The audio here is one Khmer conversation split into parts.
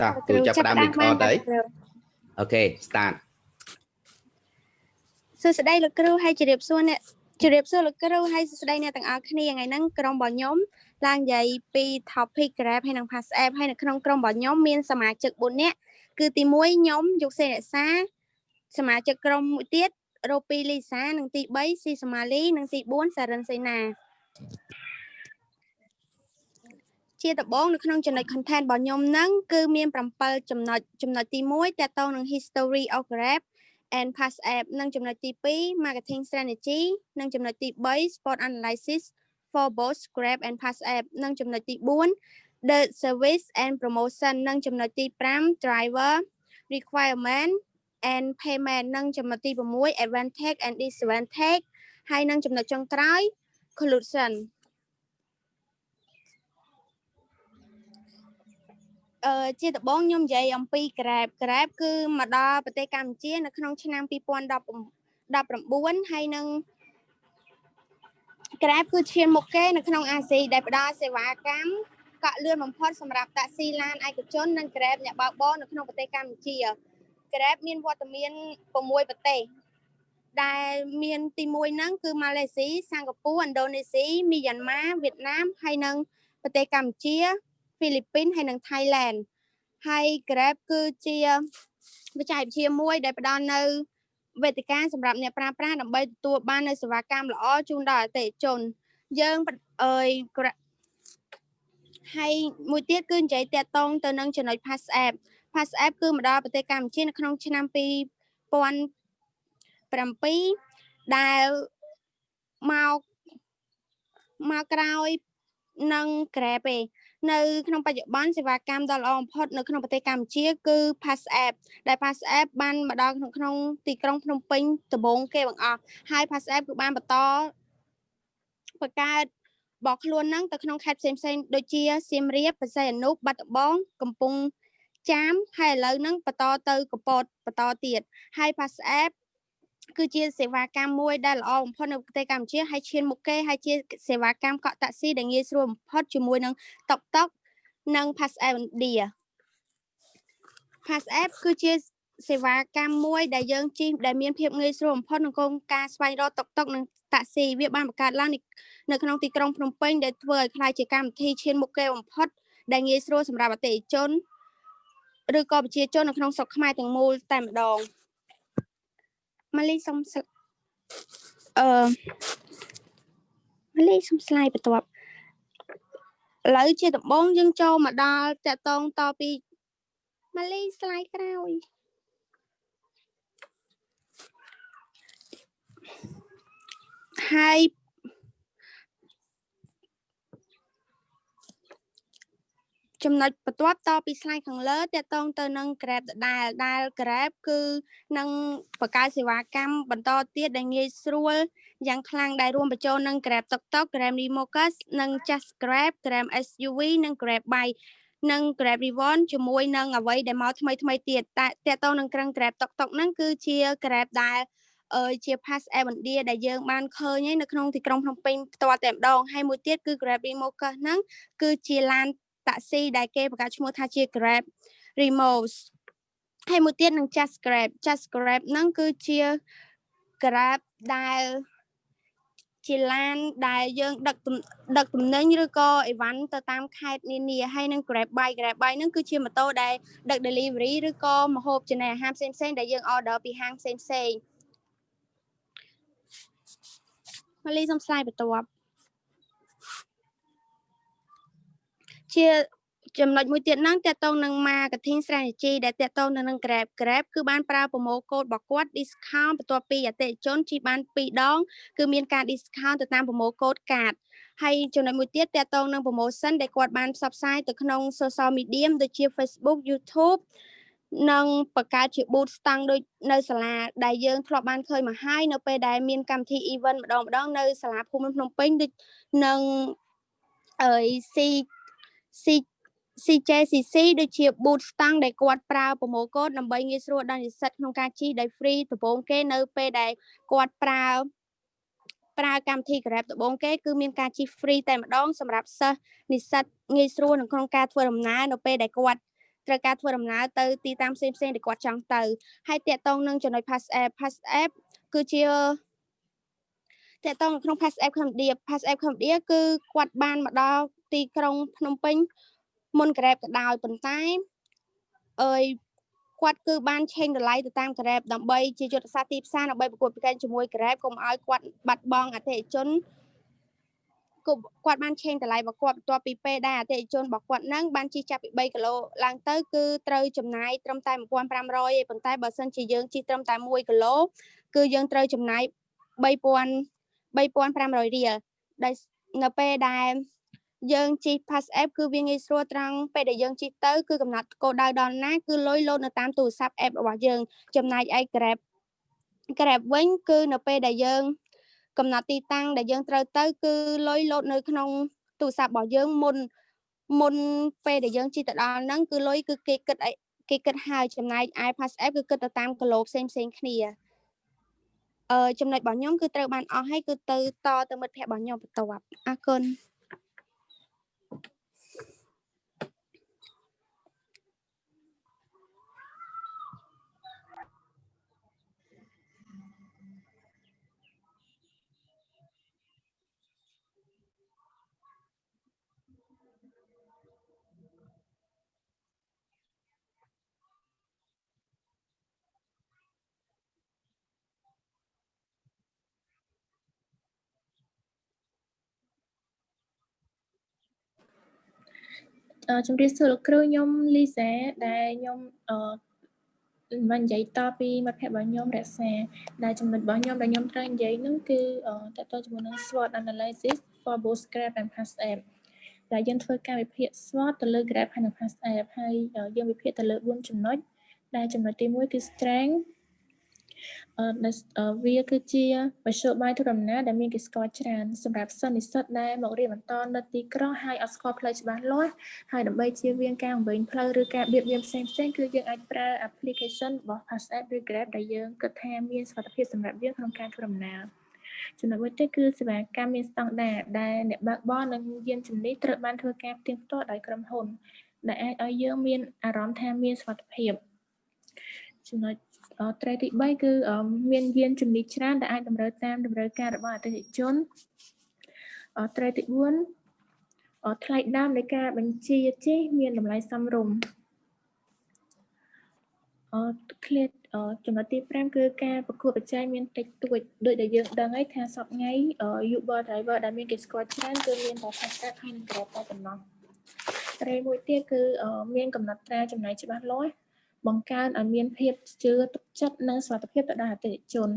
ចាគ្រូចាប់ផ្ដើម record ហើយអូខេ start សួស្តីលោកគ្រូហើយជម្រាបសួរអ្នកជម្រាបសួរលោកគ្រូហើយសួស្តីអ្នកទាំងអស់គ្នាថ្ងៃហ្នឹងក្រុមរបស់ខ្ញុំឡើងនិយាយពី topic Grab ហើយនិង Pass App ហើយនៅក្នុងក្រុមរបស់ខ្ញុំមានសមាជិក4នាក់គឺទី1ខ្ញុំយកសេរក្សាសមាជិកក្រុមមួយទៀតរ៉ូពីលីសានិងទី3ស៊ីសម៉ាលីនិងទី4សារិនសេណា ជាដំបូងនៅក្នុងចំណុច content របស់ខ្ញុំហ្នឹងគឺមាន7ចំណុចចំណុចទី1តកតងនឹង history of Grab and Pass App និងចំណុចទី2 marketing strategy និងចំណុចទី3 sport analysis for both Grab and Pass App និងចំណុចទី4 the service and promotion និងចំណុចទី5 driver requirement and payment និងចំណុចទី6 advantage and disadvantage ហើយនិងចំណុចចុងក្រោយ conclusion អឺជាដំបូងខ្ញុំនិយាយអំពី Grab Grab គឺមកដល់ប្រទេសកម្ពុជា នៅក្នុងឆ្នាំ2019ហើយនឹង Grab គឺឈានមុខគេនៅក្នុងអាស៊ីដែលផ្ដល់សេវាកម្មកក់លឿនបំផុតសម្រាប់តាក់ស៊ីឡានឯកជននិង Grab អ្នកបើកបរនៅក្នុងប្រទេសកម្ពុជា Grab មានវត្តមាន6ប្រទេសដែលមានទី1ហ្នឹងគឺម៉ាឡេស៊ីសិង្ហបុរីឥណ្ឌូនេស៊ីមីយ៉ាន់ម៉ាវៀតណាមហើយនិងប្រទេសកម្ពុជា ហ្វីលីពីនហើយនិងថៃឡែនហើយ Grab គឺជាបច្ចេកវិទ្យាមួយដែលផ្ដល់នៅវេទិកាសម្រាប់អ្នកប្រើប្រាស់ដើម្បីទទួលបាននូវសេវាកម្មល្អជូនដល់អតិថិជន យើងអើយហើយមួយទៀតគឺនិយាយតាក់ទងទៅនឹងចំណុច Pass App Pass App គឺមកដល់ប្រទេសកម្ពុជានៅក្នុងឆ្នាំ2007ដែលមកមកក្រោយនឹង Grab ឯង នៅក្នុងបច្ចុប្បន្នសេវាកម្មដ៏ល្អបំផុតនៅក្នុងប្រទេសកម្ពុជាគឺ Pass App ដែល Pass App បានមកដល់ក្នុងក្នុងទីក្រុងភ្នំពេញដំបូងគេបង្អស់ហើយ Pass App គឺបានបន្តបង្កើតបោះខ្លួននឹងទៅក្នុងខេត្តផ្សេងផ្សេងដូចជាសៀមរាបបរសៃអនុបាត់ដំបងកំពង់ចាមហើយឥឡូវហ្នឹងបន្តទៅកពតបន្តទៀតហើយ Pass App គឺជាសេវាកម្មមួយដែលល្អបំផុតនៅប្រទេសកម្ពុជាហើយឈានមុខគេហើយជាសេវាកម្មកក់តាក់ស៊ីដែលងាយស្រួលបំផុតជាមួយនឹង TikTok និង Pass App India Pass App គឺជាសេវាកម្មមួយដែលយើងជិះដែលមានភាពងាយស្រួលបំផុតក្នុងការស្វែងរកតុកតុកនិងតាក់ស៊ីវាបានបង្កើតឡើងនៅក្នុងទីក្រុងភ្នំពេញដែលធ្វើឲ្យខ្លាយជាកម្មវិធីឈានមុខគេបំផុតដែលងាយស្រួលសម្រាប់អតិថិជនឬក៏ប្រជាជននៅក្នុងស្រុកខ្មែរទាំងមូលតែម្ដង ម៉ាលីសុំអឺម៉ាលីសុំស្លាយបន្ទាប់ឥឡូវជាដំបងយើងចូលមកដល់តកតងតពីម៉ាលីស្លាយក្រោយហើយ ចំណុចបន្ទាប់តពី slide ខាងលើតកតងទៅនឹង Grab ដដែលដែល Grab គឺនឹងបង្កើតសេវាកម្មបន្តទៀតដែលងាយស្រួលយ៉ាងខ្លាំងដែលរួមបញ្ចូលនឹង Grab TikTok, Grab Remocus និង Just Grab, Grab SUV និង Grab Bike និង Grab Reward ជាមួយនឹងអ្វីដែលមកថ្មីថ្មីទៀតតែតកតងនឹងក្រឹង Grab TikTok ហ្នឹងគឺជា Grab ដែលអឺជា Pass App India ដែលយើងបានឃើញនៅក្នុងទីក្រុងភ្នំពេញផ្ទាល់តែម្ដងហើយមួយទៀតគឺ Grab Remocus ហ្នឹងគឺជាឡាន តាក់ស៊ីដែលគេបង្កើតឈ្មោះថាជា Grab Remorse ហើយមួយទៀតនឹង Just Grab Just Grab ហ្នឹងគឺជា Grab ដែលជាឡានដែលយើងដឹកដឹកទំនិញឬក៏អីវ៉ាន់ទៅតាមខេត្តនានាហើយនឹង Grab Bike Grab Bike ហ្នឹងគឺជាម៉ូតូដែលដឹក delivery ឬក៏ម្ហូបចំណីអាហារផ្សេងផ្សេងដែលយើង order ពីហាងផ្សេងផ្សេងម៉ាលីសុំស្លាយបន្ទាប់ ជាចំណុចមួយទៀតហ្នឹងតកតងនឹង marketing strategy ដែលតកតងនៅនឹង Grab Grab គឺបានប្រើ promo code របស់គាត់ discount បន្ទាប់ពីអតិថិជនជិះបាន2ដងគឺមានការ discount ទៅតាម promo code card ហើយចំណុចមួយទៀតតកតងនឹង promotion ដែលគាត់បានផ្សព្វផ្សាយទៅក្នុង social media ដូចជា Facebook YouTube និងបង្កើតជា boot ស្តង់ដូចនៅសាលាដែលយើងធ្លាប់បានឃើញមកហើយនៅពេលដែលមានកម្មវិធី event ម្ដងម្ដងនៅសាលាភូមិភ្នំពេញដូចនឹងអើ យ C C CJCC ដូចជា boot ស្តង់ដែលគាត់ប្រើ promo code ដើម្បីងាយស្រួលដល់និស្សិតក្នុងការជិះដោយ free ដំបូងគេនៅពេលដែលគាត់ប្រើប្រើកម្មវិធី Grab ដំបូងគេគឺមានការជិះ free តែម្ដងសម្រាប់សិស្សនិស្សិតងាយស្រួលនៅក្នុងការធ្វើដំណើរនៅពេលដែលគាត់ត្រូវការធ្វើដំណើរទៅទីតាំងផ្សេងផ្សេងដែលគាត់ចង់ទៅហើយតាក់ទងនឹងចំណុច pass app pass app គឺជាតាក់ទងក្នុង pass app Cambodia pass app Cambodia គឺគាត់បានមកដល់ ទីក្រុងភ្នំពេញមុន Grab ក៏ដោយប៉ុន្តែអើយគាត់គឺបានឆេងតម្លៃទៅតាម Grab ដើម្បីជាយុទ្ធសាស្ត្រទីផ្សារដើម្បីប្រកួតប្រជែងជាមួយ Grab កុំឲ្យគាត់បាត់បង់អតិថិជនគាត់បានឆេងតម្លៃរបស់គាត់បន្ទាប់ពីពេលដែលអតិថិជនរបស់គាត់នឹងបានជិះចាប់ពី3គីឡូឡើងទៅគឺត្រូវចំណាយត្រឹមតែ1500ឯប៉ុន្តែបើសិនជាយើងជិះត្រឹមតែ1គីឡូគឺយើងត្រូវចំណាយ3000 3500រៀលដែលនៅពេលដែល យើងជិះ Pass App គឺវាងាយស្រួលត្រង់ពេលដែលយើងជិះទៅគឺកំណត់គោលដៅដល់ណាគឺលុយលោតនៅតាមទូរស័ព្ទ App របស់យើងចំណែកឯ Grab Grab វិញគឺនៅពេលដែលយើងកំណត់ទីតាំងដែលយើងត្រូវទៅគឺលុយលោតនៅក្នុងទូរស័ព្ទរបស់យើងមុនមុនពេលដែលយើងជិះទៅដល់ហ្នឹងគឺលុយគឺគេគិតគេគិតហើយចំណែកឯ Pass App គឺគិតទៅតាមគីឡូផ្សេងផ្សេងគ្នាអឺចំណុចរបស់ខ្ញុំគឺត្រូវបានអស់ហើយគឺទៅតទៅមិត្តភ័ក្តិរបស់ខ្ញុំបន្ទាប់អរគុណ ជំរាបសួរលោកគ្រូខ្ញុំលីសាដែលខ្ញុំអឺមិននិយាយតពីមិត្តភ័ក្តិរបស់ខ្ញុំរក្សាដែលចំណុចរបស់ខ្ញុំដែលខ្ញុំត្រូវនិយាយហ្នឹងគឺតើតើជាមួយនឹង SWOT analysis for both Grab and Pass App ដែលយើងធ្វើការវិភាគ SWOT ទៅលើ Grab ហើយនិង Pass App ហើយយើងវិភាគទៅលើ4ចំណុចដែលចំណុចទី1គឺ strength វាគឺជាមធ្យោបាយធ្វើដំណើរដែលមានគេស្គាល់ច្រើនសម្រាប់សិស្សនិស្សិតដែលមករៀនបន្តនៅទីក្រុងហើយអត់ស្គាល់ផ្លូវច្បាស់លាស់ហើយដើម្បីជៀសវាងការវែងផ្លូវឬការបៀតបៀនផ្សេងផ្សេងគឺយើងអាចប្រើ application របស់ Pass App ឬ Grab ដែលយើងគិតថាមានសុវត្ថិភាពសម្រាប់យើងក្នុងការធ្វើដំណើរចំណុចមួយទៀតគឺសេវាកម្មមានស្តង់ដារដែលអ្នកបើកបរនិងយានជំនិះត្រូវបានធ្វើការផ្ទៀងផ្ទាត់ដោយក្រុមហ៊ុនដែលអាចឲ្យយើងមានអារម្មណ៍ថាមានសុវត្ថិភាពចំណុច ត្រីទី3គឺមានយានជំនិះច្រើនដែលអាចតម្រូវតាមតម្រូវការរបស់អតិថិជនត្រីទី4ថ្លៃដើមនៃការបញ្ជាជិះមានតម្លៃសមរម្យអឺឃ្លាតចំណុចទី5គឺការប្រកួតប្រជែងមានតិចតួចដូចដែលយើងដឹងហើយថាសប្ងៃ Uber driver ដែលមានគេស្គាល់ច្រើនគឺមានតែ Fast App ហើយនិង Grab តែប៉ុណ្ណោះត្រីមួយទៀតគឺមានកំណត់ត្រាចំណាយច្បាស់លាស់ បង្កើនឲ្យមានភាពជឿទុកចិត្តនិងសុខភាពទៅដល់អតិថិជន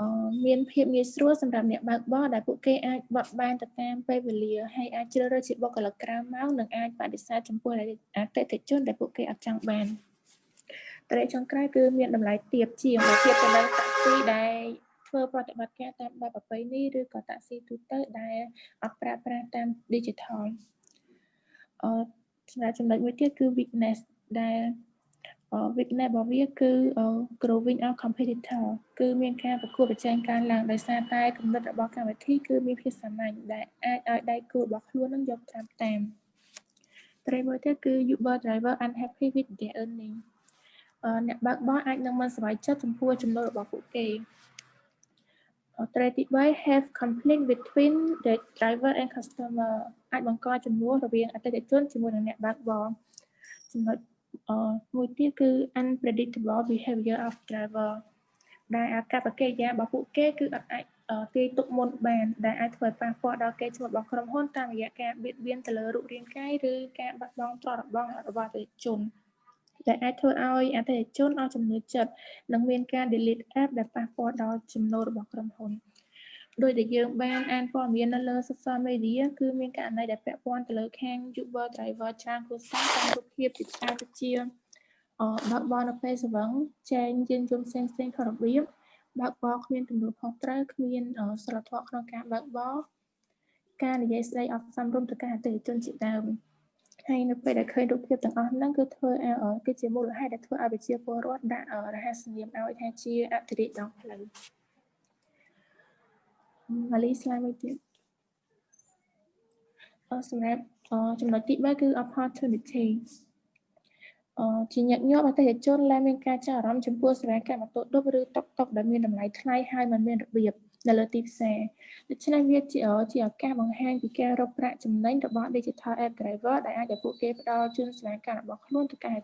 អឺមានភាពងាយស្រួលសម្រាប់អ្នកបើកបរដែលពួកគេអាចបត់បែនទៅតាមពេលវេលាហើយអាចជ្រើសរើសជាបុគ្គលិកក្រៅម៉ោងនិងអាចបដិសេធចំពោះអតិថិជនដែលពួកគេអត់ចង់បានត្រេកចុងក្រោយគឺមានតម្លៃទាបជាងបើធៀបទៅនឹងតាក់ស៊ីដែលធ្វើប្រតិបត្តិការតាមបែបប្រពៃណីឬក៏តាក់ស៊ីទូទៅដែលអត់ប្រើប្រាស់តាម digital អឺសម្រាប់ចំណុចមួយទៀតគឺ weakness ដែល weakness របស់វាគឺ growing our competitor គឺមានការប្រកួតប្រជែងកើនឡើងដោយសារតែគំនិតរបស់កម្មវិធីគឺមានភាពសាមញ្ញដែលអាចឲ្យដៃគូរបស់ខ្លួននឹងយកតាមតាមត្រីមួយទៀតគឺ Uber driver unhappy with their earning អ្នកបើកបរអាចនឹងមិនសប្បាយចិត្តចំពោះចំណូលរបស់ពួកគេត្រីទី3 have conflict between the driver and customer អាចបង្កចំនួនរវាងអតិថិជនជាមួយនឹងអ្នកបើកបរចំណុច មួយទៀតគឺ unpredictable behavior of driver ដែលអាកប្បកិរិយារបស់ពួកគេគឺអត់អាចទាយទុកមុនបានដែលអាចធ្វើឲ្យប៉ះពាល់ដល់កេរ្តិ៍ឈ្មោះរបស់ក្រុមហ៊ុនតាមរយៈការបៀតបៀនទៅលើរូបរាងកាយឬការបាត់បង់ទ្រព្យរបស់របស់អតិថិជនដែលអាចធ្វើឲ្យអតិថិជនអស់ជំនឿចិត្តនិងមានការ delete app ដែលប៉ះពាល់ដល់ចំណូលរបស់ក្រុមហ៊ុន។ ដោយដែលយើងបានអានព័ត៌មាននៅលើ social media គឺមានករណីដែលពាក់ព័ន្ធទៅលើខាង Uber driver ច្រើនគ្រួសារតាមរូបភាពជាច្រើនទៅជាអបើកបរនៅពេលស្វឹងចែងយានយន្តផ្សេងផ្សេងខុសរបៀបបើកបរគ្មានទំនួលខុសត្រូវគ្មានសិលធម៌ក្នុងការបើកបរការនិយាយស្ដីអត់សមរម្យទៅកាន់អតិថិជនជាដើមហើយនៅពេលដែលឃើញរូបភាពទាំងអស់ហ្នឹងគឺធ្វើឲ្យគឺជាមូលហេតុដែលធ្វើឲ្យប្រជាពលរដ្ឋដាក់រហស្សនាមឲ្យថាជាអតិរិទ្ធដងផ្លូវ ម៉ាលីស្លាយមួយទៀតអសម្រាប់ចំណុចទី3គឺ opportunity អឺជាញឹកញាប់អតិថិជនដែលមានការចាប់អារម្មណ៍ចំពោះសេវាកម្មម៉ូតូឌុបឬតុកតុកដែលមានតម្លៃថ្លៃហើយមិនមានរបៀបនៅលើទីផ្សារដូច្នេះវាជាជាឱកាសបង្ហាញពីការរកប្រាក់ចំណេញរបស់ Digital App Driver ដែលអាចឲ្យពួកគេផ្ដល់ជូនសេវាកម្មរបស់ខ្លួនទៅកាន់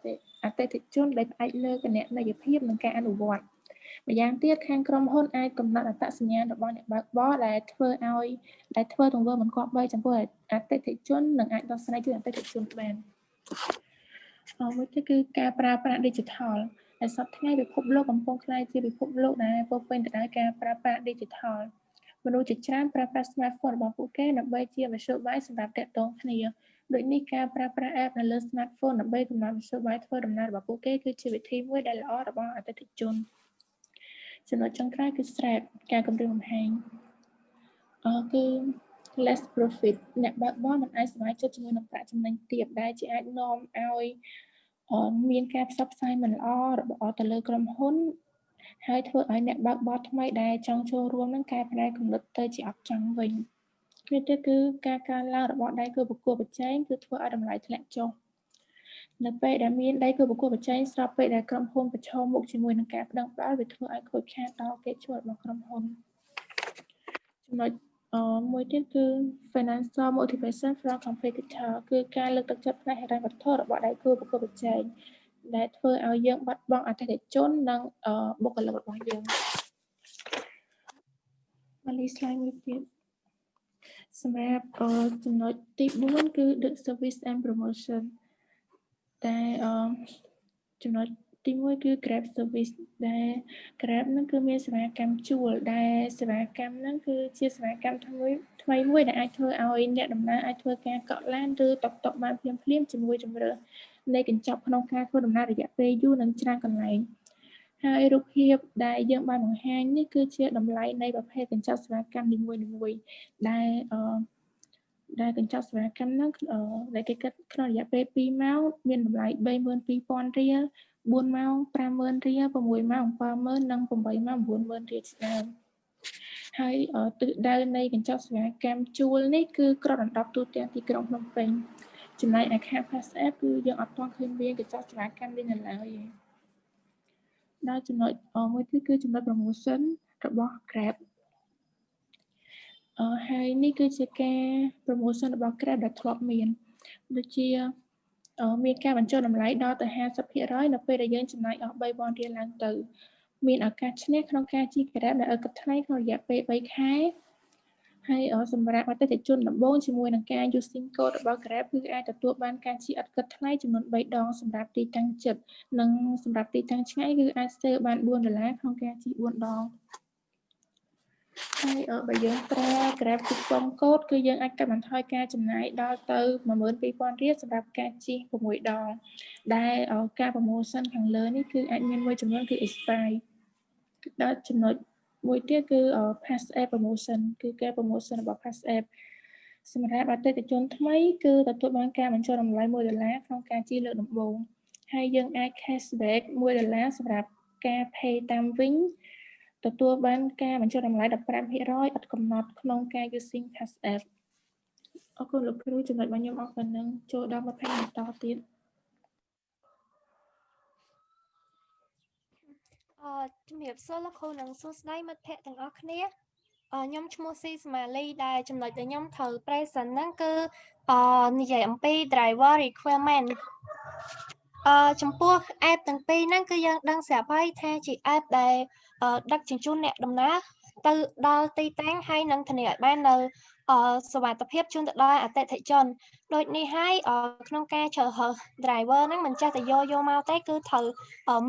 អតិថិជនដែលផ្អែកលើគណនេយ្យភាពនិងការអនុវត្ត ម្យ៉ាងទៀតខាងក្រុមហ៊ុនអាចកំណត់អត្តសញ្ញាណរបស់អ្នកបើកបរដែលធ្វើឲ្យដែលធ្វើទង្វើមិនគប្បីចំពោះអតិថិជននិងអាចដោះស្រាយជូនអតិថិជនបានអមួយទៀតគឺការប្រើប្រាស់ digital ដែលសពថ្ងៃពិភពលោកកំពុងក្លាយជាពិភពលោកដែលពោរពេញទៅដោយការប្រើប្រាស់ digital មនុស្សជាច្រើនប្រើប្រាស់ smartphone របស់ពួកគេដើម្បីជាមធ្យោបាយសម្រាប់ទាក់ទងគ្នាដូចនេះការប្រើប្រាស់ app នៅលើ smartphone ដើម្បីកំណត់មធ្យោបាយធ្វើដំណើររបស់ពួកគេគឺជាវិធីមួយដែលល្អរបស់អតិថិជន ចំណុចចុងក្រោយគឺ strap ការគម្រាមកំហែងអគឺ less profit អ្នកបើកបរមិនអាចសម្រេចចិត្តជាមួយនឹងប្រាក់ចំណេញទាបដែលជាអាចនាំឲ្យមានការផ្សព្វផ្សាយមិនល្អរបស់ទៅលើក្រុមហ៊ុន ហើយធ្វើឲ្យអ្នកបើកបរថ្មីដែលចង់ចូលរួមនឹងកែប្រែគំនិតទៅជាអត់ចង់វិញវាទៅគឺការកើនឡើងរបស់ដៃគូប្រកួតប្រជែងគឺធ្វើឲ្យតម្លៃធ្លាក់ចុះ នៅពេលដែលមានដៃគូប្រកួតប្រជែងស្របពេលដែលក្រុមហ៊ុនប្រឈមមុខជាមួយនឹងការប្តឹងផ្តល់វាធ្វើឲ្យខូចខាតដល់កិច្ចជួលរបស់ក្រុមហ៊ុនចំណុចអមួយទៀតគឺ financial motivation from competitor គឺការលើកទឹកចិត្តផ្នែកហិរញ្ញវត្ថុរបស់ដៃគូប្រកួតប្រជែងដែលធ្វើឲ្យយើងបាត់បង់អតិថិជននិងបុគ្គលិករបស់យើងមកលី slide មួយទៀតសម្រាប់ចំណុចទី4គឺ the service and promotion តែចំណុចទី1គឺ Grab service ដែល Grab ហ្នឹងគឺមានសេវាកម្មជួលដែលសេវាកម្មហ្នឹងគឺជាសេវាកម្មថ្មីថ្មីមួយដែលអាចធ្វើឲ្យអ្នកដំណើរអាចធ្វើការកក់ឡានឬតុកតុកបានភ្លាមភ្លាមជាមួយជំរឿនៃកញ្ចប់ក្នុងការធ្វើដំណើររយៈពេលយូរនិងច្រើនកន្លែងហើយរូបភាពដែលយើងបានបង្ហាញនេះគឺជាតម្លៃនៃប្រភេទកញ្ចប់សេវាកម្មនីមួយៗដែលអឺ ដែលកញ្ចប់សេវាកម្មហ្នឹងដែលគេគិតក្នុងរយៈពេល2ម៉ោងមានតម្លៃ32000រៀល4ម៉ោង50000រៀល6ម៉ោង70000និង8ម៉ោង90000រៀលជាដើមហើយទិសដៅនៃកញ្ចប់សេវាកម្មជួលនេះគឺក្របដណ្ដប់ទូទាំងទីក្រុងភ្នំពេញចំណែកឯខាង Pass App គឺយើងអត់ទាន់ឃើញមានកញ្ចប់សេវាកម្មនេះនៅឡើយទេដល់ចំណុចមួយទៀតគឺចំណុច promotion របស់ Grab អឺ ហើយនេះគឺជាការ promotion របស់ Grab ដែលធ្លាប់មានដូចជាមានការបញ្ចុះតម្លៃដល់ទៅ50%នៅពេលដែលយើងចំណាយអស់3000រៀលឡើងទៅមានឱកាសឈ្នះក្នុងការជិះ Grab ដែលឲ្យគិតថ្លៃក្នុងរយៈពេល3ខែហើយសម្រាប់អតិថិជនដំបូងជាមួយនឹងការ using code របស់ Grab គឺអាចទទួលបានការជិះឥតគិតថ្លៃចំនួន3ដងសម្រាប់ទីតាំងជិតនិងសម្រាប់ទីតាំងឆ្ងាយគឺអាច save បាន4ដុល្លារក្នុងការជិះ4ដង ហើយបើយើងប្រើ Grab coupon code គឺយើងអាចកាត់បន្ថយការចំណាយដល់ទៅ12000រៀលសម្រាប់ការជិះ6ដង ដែលការ promotion ខាងលើនេះគឺអាចមានមួយចំនួនគឺ expire ដល់ចំណុចមួយទៀតគឺ pass app promotion គឺការ promotion របស់ pass app សម្រាប់អតិថិជនថ្មីគឺទទួលបានការបញ្ចុះតម្លៃ1ដុល្លារក្នុងការជិះលើកដំបូងហើយយើងអាច cashback 1ដុល្លារសម្រាប់ការ pay តាមវិញ ទទួលបានការបញ្ចុះតម្លៃ15%អត់កំណត់ក្នុងការ using pass app អរគុណលោកគ្រូចំណុចរបស់ខ្ញុំអរប៉ុណ្ណឹងចូលដល់20បន្តទៀតអឺជំរាបសួរលោកគ្រូនិងសួស្តីមិត្តភ័ក្តិទាំងអស់គ្នាខ្ញុំឈ្មោះស៊ីស្មាលីដែលចំណុចដែលខ្ញុំត្រូវ present ហ្នឹងគឺអនិយាយអំពី driver requirement អឺចំពោះ app ទាំងពីរហ្នឹងគឺយើងដឹងស្រាប់ហើយថាជា app ដែល ដឹកជញ្ជូនអ្នកដំណើរទៅដល់ទីតាំងហើយនឹងធានាឲ្យបាននៅសុវត្ថិភាពជូនទៅដល់អតិថិជនដូចនេះហើយក្នុងការជ្រើសរើស driver ហ្នឹងមិនចេះតែយកយកមកទេគឺត្រូវ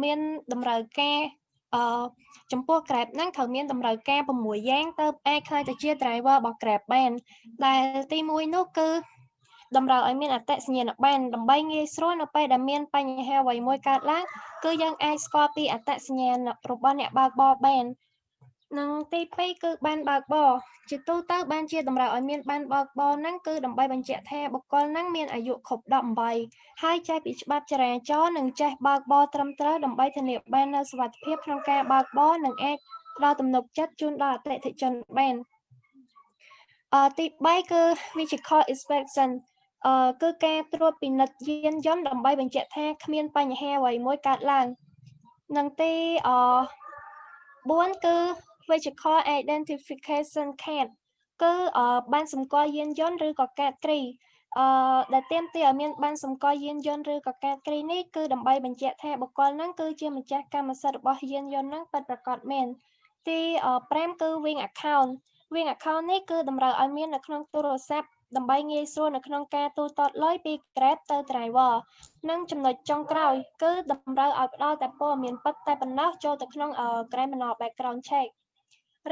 មានតម្រូវការអឺចំពោះ Grab ហ្នឹងត្រូវមានតម្រូវការ6យ៉ាងទៅអាចខ្លាយទៅជា driver របស់ Grab បានដែលទី1នោះគឺ តម្រូវឲ្យមានអត្តសញ្ញាណប័ណ្ណដើម្បីងាយស្រួលនៅពេលដែលមានបញ្ហាអ្វីមួយកើតឡើងគឺយើងអាចស្គាល់ពីអត្តសញ្ញាណរបស់អ្នកបើកបរបាននិងទី2គឺបានបើកបរជាទូទៅបានជាតម្រូវឲ្យមានបានបើកបរហ្នឹងគឺដើម្បីបញ្ជាក់ថាបុគ្គលហ្នឹងមានអាយុគ្រប់18ហើយចេះពីច្បាប់ចរាចរណ៍និងចេះបើកបរត្រឹមត្រូវដើម្បីធានាបាននូវសុវត្ថិភាពក្នុងការបើកបរនិងអាចផ្ដល់ទំនុកចិត្តជូនដល់អតិថិជនបានអឺទី3គឺ vehicle inspection អឺគឺការត្រួតពិនិត្យយានយន្តដើម្បីបញ្ជាក់ថាគ្មានបញ្ហាអ្វីមួយកើតឡើងនិងទីអ4គឺ vehicle identification card គឺអឺបានសម្គាល់យានយន្តឬក៏កាតគ្រីអឺដែលទាមទារឲ្យមានបានសម្គាល់យានយន្តឬក៏កាតគ្រីនេះគឺដើម្បីបញ្ជាក់ថាបុគ្គលហ្នឹងគឺជាម្ចាស់កម្មសិទ្ធិរបស់យានយន្តហ្នឹងពិតប្រាកដមែនទី5គឺ wing account wing account នេះគឺតម្រូវឲ្យមាននៅក្នុងទូរស័ព្ទ ដើម្បីងាយស្រួលនៅក្នុងការទូទាត់លុយពី Grab ទៅ driver និងចំណុចចុងក្រោយ គឺតម្រូវឲ្យផ្ដល់តែព័ត៌មានពិតតែប៉ុណ្ណោះចូលទៅក្នុង criminal background check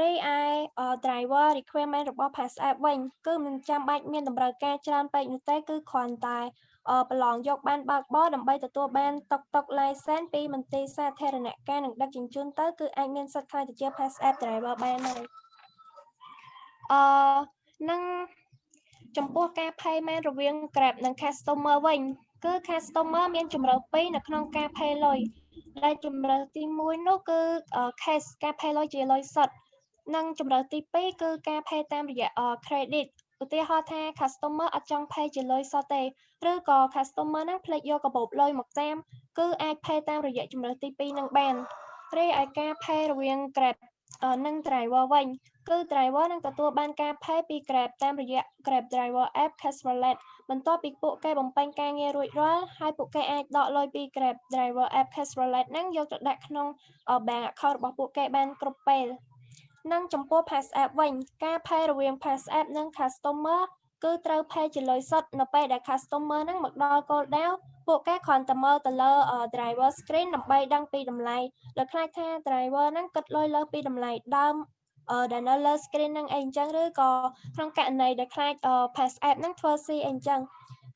រីឯ driver requirement របស់ Pass App វិញគឺមិនចាំបាច់មានតម្រូវការច្រើនពេកនោះទេគឺគ្រាន់តែប្រឡងយកបានបើកបរដើម្បីទទួលបានតុកតុក license ពីមន្ទីរសាធារណការនិងដឹកជញ្ជូនទៅគឺអាចមានសិទ្ធិខ្លាយទៅជា Pass App driver បានហើយអឺនឹង ចំពោះការ payment រវាង Grab និង customer វិញគឺ customer មានជម្រើសពីរនៅក្នុងការ pay លុយដែលជម្រើសទី1នោះគឺ cash ការ pay លុយជាលុយសុទ្ធនិងជម្រើសទី2គឺការ pay តាមរយៈ credit ឧទាហរណ៍ថា customer អត់ចង់ pay ជាលុយសុទ្ធទេឬក៏ customer ហ្នឹងភ្លេចយកកាបូបលុយមកតាមគឺអាច pay តាមរយៈជម្រើសទី2នឹងបានរីឯការ pay រវាង Grab និង driver វិញគឺ driver នឹងទទួលបានការ pay ពី Grab តាមរយៈ Grab driver app Cash Wallet បន្ទាប់ពីពួកគេបំពេញការងាររួចរាល់ហើយពួកគេអាចដកលុយពី Grab driver app Cash Wallet ហ្នឹងយកទៅដាក់ក្នុង bank account របស់ពួកគេបានគ្រប់ពេលនិងចំពោះ Pass App វិញការ pay រវាង Pass App និង customer គឺត្រូវ pay ជាលុយសុទ្ធនៅពេលដែល customer ហ្នឹងមកដល់គោលដៅពួកគេគ្រាន់តែមើលទៅលើ driver screen ដើម្បីដឹងពីតម្លៃលើខ្លាចថា driver ហ្នឹងគិតលុយលើពីតម្លៃដើមដែលនៅលើ screen ហ្នឹងអីអញ្ចឹងឬក៏ក្នុងករណីដែលខ្លាច pass app ហ្នឹងធ្វើស៊ីអីអញ្ចឹង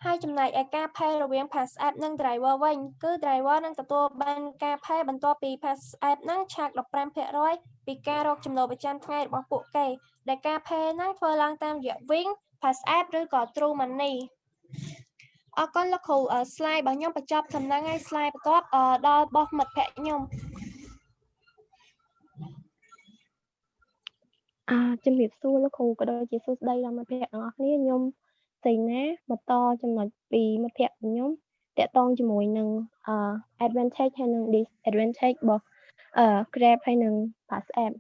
ហើយចំណែកឯការ pay រវាង pass app និង driver វិញគឺ driver នឹងទទួលបានការ pay បន្ទាប់ពី pass app ហ្នឹងឆាក15%ពីការរកចំណូលប្រចាំថ្ងៃរបស់ពួកគេដែលការ pay ហ្នឹងធ្វើឡើងតាមរយៈ Wing Pass app ឬក៏ True Money អរគុណលោកគ្រូ slide របស់ខ្ញុំបញ្ចប់សំណឹងហើយ slide បន្ទាប់ដល់បោះមិត្តភ័ក្ដិខ្ញុំអឺជំរាបសួរលោកគ្រូក៏ដូចជាសួស្តីដល់មិត្តភ័ក្តិទាំងអស់គ្នាខ្ញុំសេណាបន្តចំណុចពីមិត្តភ័ក្តិខ្ញុំតកតងជាមួយនឹងអឺ advantage ហើយនិង disadvantage របស់អឺ Grab ហើយនិង Pass app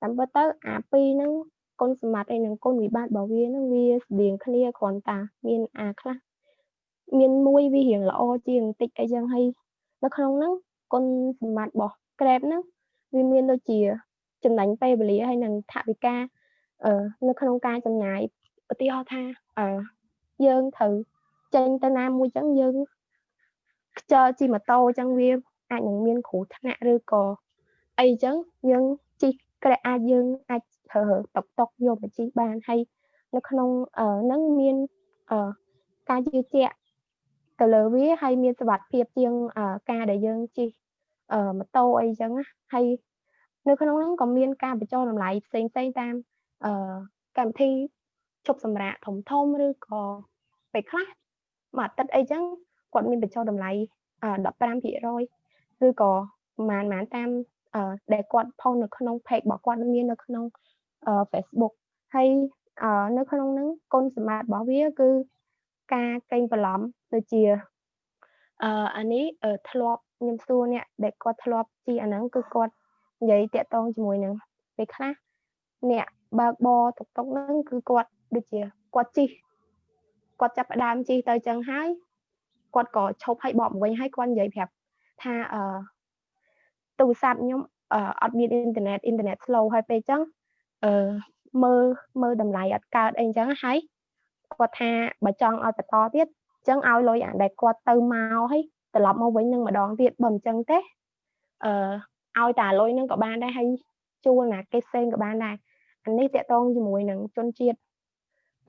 តាមពិតទៅអាពីរហ្នឹង គុណសម្បត្តិហើយនិងគុណវិបត្តិរបស់វាហ្នឹងវាស្តៀងគ្នាគ្រាន់តែមានអាខ្លះមានមួយវារៀងល្អជាងបន្តិចអីចឹងហើយនៅក្នុងហ្នឹងគុណសម្បត្តិរបស់ Grab ហ្នឹងវាមានដូចជាចំណេញពេលវេលាហើយនិងថវិកាអឺនៅក្នុងការចំណាយឧទាហរណ៍ថាអឺយើងត្រូវចេញទៅណាមួយចឹងយើងខ្ជិលជិះម៉ូតូចឹងវាអាចនឹងមានគ្រោះថ្នាក់ឬក៏អីចឹងយើងជិះក្រែអាចយើងអាច ប្រើតុកតុកយកមកជិះបានហើយនៅក្នុងហ្នឹងមានការជឿជាក់ទៅលើវាហើយមានសុវត្ថិភាពជាងការដែលយើងជិះម៉ូតូអីចឹងណាហើយនៅក្នុងហ្នឹងក៏មានការបញ្ចុះតម្លៃផ្សេងផ្សេងតាមអឺកម្មវិធីជប់សម្រាកធំធំឬក៏ពេលខ្លះមួយអាទិត្យអីចឹងគាត់មានបញ្ចុះតម្លៃ15%ឬក៏ប្រហែលប្រហែលតាមដែលគាត់ផុសនៅក្នុង page របស់គាត់មាននៅក្នុង Facebook ហើយនៅក្នុងហ្នឹងគុណសម្បត្តិរបស់វាគឺការកេងបន្លំដូចជាអឺអានេះធ្លាប់ខ្ញុំសួរអ្នកដែលគាត់ធ្លាប់ជីអាហ្នឹងគឺគាត់និយាយតាក់ទងជាមួយនឹងពេលខ្លះអ្នកបើកបរតុកតុកហ្នឹងគឺគាត់ដូចជាគាត់ជិះគាត់ចាប់ផ្ដើមជិះទៅចឹងហើយគាត់ក៏ឈប់ឲ្យបកមកវិញហើយគាត់និយាយប្រាប់ថាអឺទូរស័ព្ទខ្ញុំអត់មានអ៊ីនធឺណិតអ៊ីនធឺណិត slow ហើយពេលចឹង អឺមើលមើលតម្លៃអត់កើតអីចឹងហើយគាត់ថាបើចង់ឲ្យបន្តទៀតចឹងឲ្យលុយអាដែលគាត់ទៅមកហើយត្រឡប់មកវិញនឹងម្ដងទៀតបើមិនចឹងទេអឺឲ្យតែលុយនឹងក៏បានដែរហើយជួលណាគេផ្សេងក៏បានដែរអានេះតកតងជាមួយនឹងជនជាតិ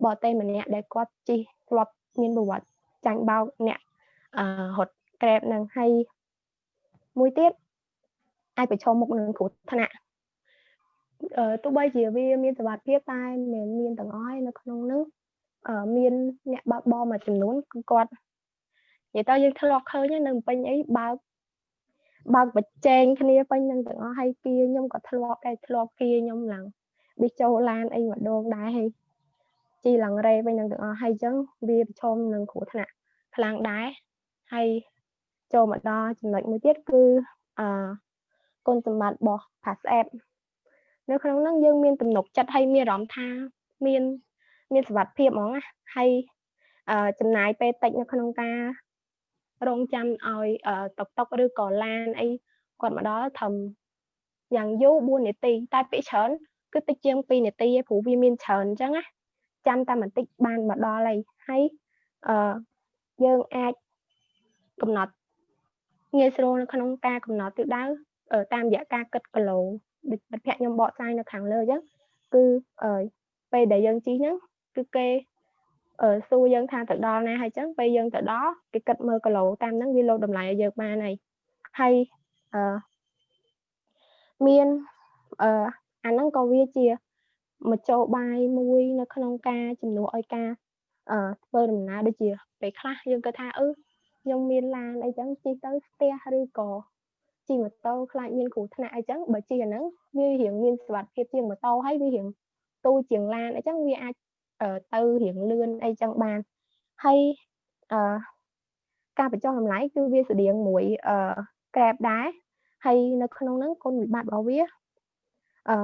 បរទេសម្នាក់ដែលគាត់ជិះធ្លាប់មានប្រវត្តិចាញ់បោកអ្នកអឺរត់ Grab នឹងហើយមួយទៀតអាចប្រឈមមុខនឹងគ្រោះថ្នាក់អឺ ទោះបីជាវាមានសុវត្ថិភាពតែមិនមានទាំងអស់ហើយនៅក្នុងនោះអឺមានអ្នកបើកបរមួយចំនួនគឺគាត់និយាយទៅយើងធ្លាប់ឃើញនៅពេញអីបើកបើកបច្ចេកគ្នាពេញនឹងទាំងអស់ហើយគៀខ្ញុំក៏ធ្លាប់ដែរធ្លាប់គៀខ្ញុំឡើងបិះចូលឡានអីម្ដងដែរហើយជីឡើងរ៉េវិញនឹងទាំងអស់ហើយអញ្ចឹងវាប្រឈមនឹងគ្រោះថ្នាក់ខ្លាំងដែរហើយចូលមកដល់ចំណុចមួយទៀតគឺអឺគុណសម្បត្តិរបស់ Pass App នៅក្នុងហ្នឹងយើងមានទំនុកចិត្តហើយមានអារម្មណ៍ថាមានមានសុវត្ថិភាពហ្មងណាហើយអឺចំណាយពេលតិចនៅក្នុងការរងចាំឲ្យតុកតុកឬក៏ឡានអីគាត់មកដល់ត្រឹមយ៉ាងយូរ4នាទីតែពេលច្រើនគឺតិចជាង2នាទីឯងព្រោះវាមានច្រើនអញ្ចឹងណាចាំតែបន្តិចបានមកដល់ហើយហើយអឺយើងអាចកំណត់ងាយស្រួលនៅក្នុងការកំណត់ទិសដៅតាមរយៈការគិតគីឡូ ដូចមិត្តភ័ក្ដិខ្ញុំបកស្រាយនៅខាងលើអញ្ចឹងគឺពេលដែលយើងជិះហ្នឹងគឺគេអឺសួរយើងថាទៅដល់ណាហើយអញ្ចឹងពេលយើងទៅដល់គេគិតមើលគីឡូតាមហ្នឹងវាលោតម្លៃឲ្យយើងបានហើយហើយអឺមានអឺអាហ្នឹងក៏វាជាមជ្ឈបាយមួយនៅក្នុងការជំនួសឲ្យការអឺធ្វើដំណើរដូចជាពេលខ្លះយើងគិតថាអឺខ្ញុំមានឡានអីចឹងជិះទៅស្ទះឬក៏ ជិះម៉ូតូខ្លាចមានគ្រោះថ្នាក់អីចឹងបើជិះអាហ្នឹងវារៀងមានសុវត្ថិភាពជាងម៉ូតូហើយវារៀងទូជាងឡានអីចឹងវាអាចទៅរៀងលឿនអីចឹងបានហើយអឺការបញ្ចុះតម្លៃគឺវាស្តៀងមួយអឺ Grab ដែរហើយនៅក្នុងហ្នឹងគុណវិបត្តិរបស់វាអឺ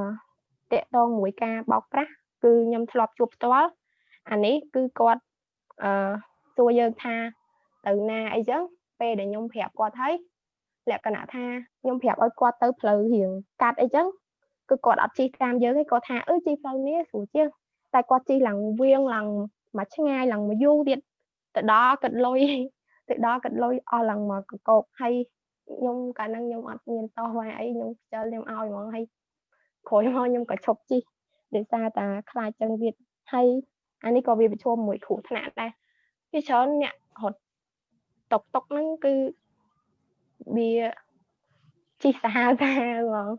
តកតងមួយការបោកប្រាស់គឺខ្ញុំធ្លាប់ជួបផ្ទាល់អានេះគឺគាត់អឺសួរយើងថាទៅណាអីចឹងពេលដែលខ្ញុំប្រាប់គាត់ហើយ លក្ខណៈថាខ្ញុំប្រាប់ឲ្យគាត់ទៅផ្លូវរៀងកាត់អីចឹងគឺគាត់អត់ជិះតាមយើងទេគាត់ថាអឺជិះផ្លូវនេះស្រួលជាងតែគាត់ជិះឡើងវៀងឡើងមកឆ្ងាយឡើងមកយូរទៀតទៅដល់គិតលុយទៅដល់គិតលុយអស់ឡើងមកកកោកហើយខ្ញុំកាលហ្នឹងខ្ញុំអត់មានតោះវ៉ាអីខ្ញុំខ្ជិលខ្ញុំឲ្យហ្មងហើយក្រោយមកខ្ញុំក៏ឈប់ជិះដោយសារតែខ្លាចចឹងទៀតហើយអានេះក៏វាប្រឈមមួយគ្រោះថ្នាក់ដែរវាច្រើនអ្នករត់តុកតុកហ្នឹងគឺ វាជិះសាហាវសាហាវហ្មង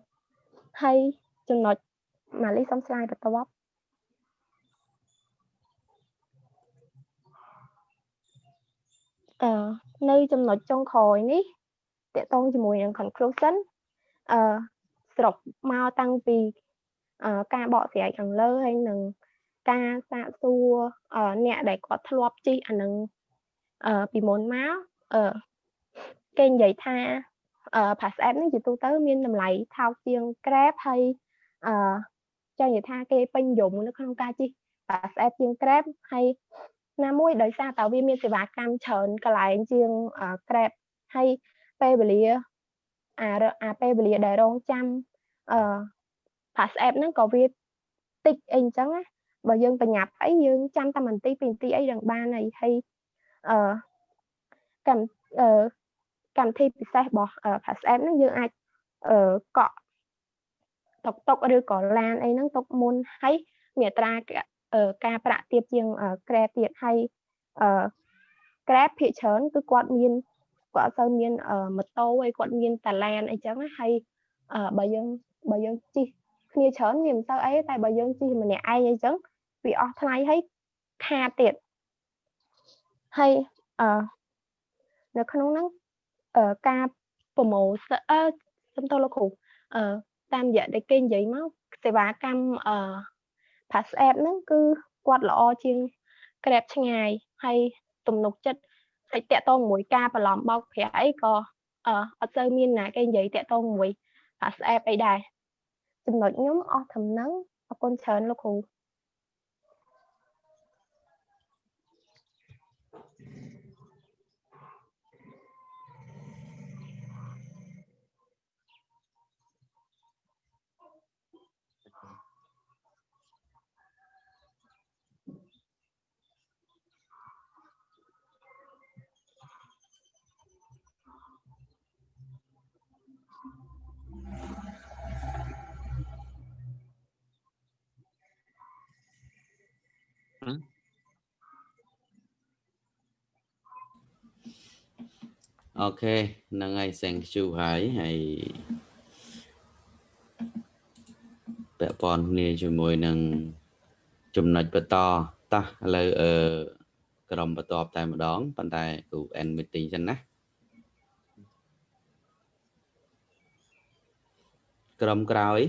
ហើយចំណុចម៉ាលីសុំស្លាយបន្ទាប់អឺនៅចំណុចចុងក្រោយនេះតកតងជាមួយនឹង conclusion អឺស្រុកមកតាំងពីការបកស្រាយខាងលើហើយនឹងការសាកសួរអ្នកដែលគាត់ធ្លាប់ជិះអានឹងពីមុនមកអឺ គេនិយាយថាអឺ Pass App នេះជាទូទៅមានតម្លៃថោកជាង Grab ហើយអឺចង់និយាយថាគេពេញនិយមនៅក្នុងការជិះ Pass App ជាង Grab ហើយណាមួយដោយសារតែវាមានសេវាកម្មច្រើនកន្លែងជាង Grab ហើយពេលវេលាអាអាពេលវេលាដែលរងចាំអឺ Pass App ហ្នឹងក៏វាតិចអីអញ្ចឹងណាបើយើងបញ្ញាប់អីយើងចាំតែបន្តិចពីបន្តិចអីនឹងបានហើយហើយអឺកម្មអឺ កម្មវិធីពិសេសរបស់ Pass App ហ្នឹងយើងអាចអឺកក់តុកតុកឬក៏ឡានអីហ្នឹងទុកមុនហើយមានអត្រាការប្រាក់ទាបជាង Grab ទៀតហើយអឺ Grab ភាគច្រើនគឺគាត់មានគាត់អត់សូវមានម៉ូតូអីគាត់មានតាឡានអីចឹងហើយបើយើងបើយើងជិះគ្នាច្រើនវាមិនសូវអីតែបើយើងជិះម្នាក់ឯងអីចឹងវាអស់ថ្លៃហើយខាតទៀតហើយអឺនៅក្នុងហ្នឹងអឺ ការប្រម៉ូសអឺសំទោសលោកគ្រូអឺតាមរយៈដែលគេនិយាយមកសេវាកម្មអឺ Pass App ហ្នឹងគឺគាត់ល្អជាង Grab ឆ្ងាយហើយទំនុកចិត្តហើយតាក់ទងមួយការបន្លំបោកប្រាក់អីក៏អឺអត់សូវមានណាគេនិយាយតាក់ទងមួយ Pass App អីដែរចំណុចខ្ញុំអស់ធំហ្នឹងអរគុណច្រើនលោកគ្រូ អូខេហ្នឹងហើយ thank you ហើយហើយពាក់ព័ន្ធគ្នាជាមួយនឹងចំណុចបន្តតោះឥឡូវអឺក្រុមបន្តតែម្ដងប៉ុន្តែគ្រូ end meeting ចឹងណាក្រុមក្រោយ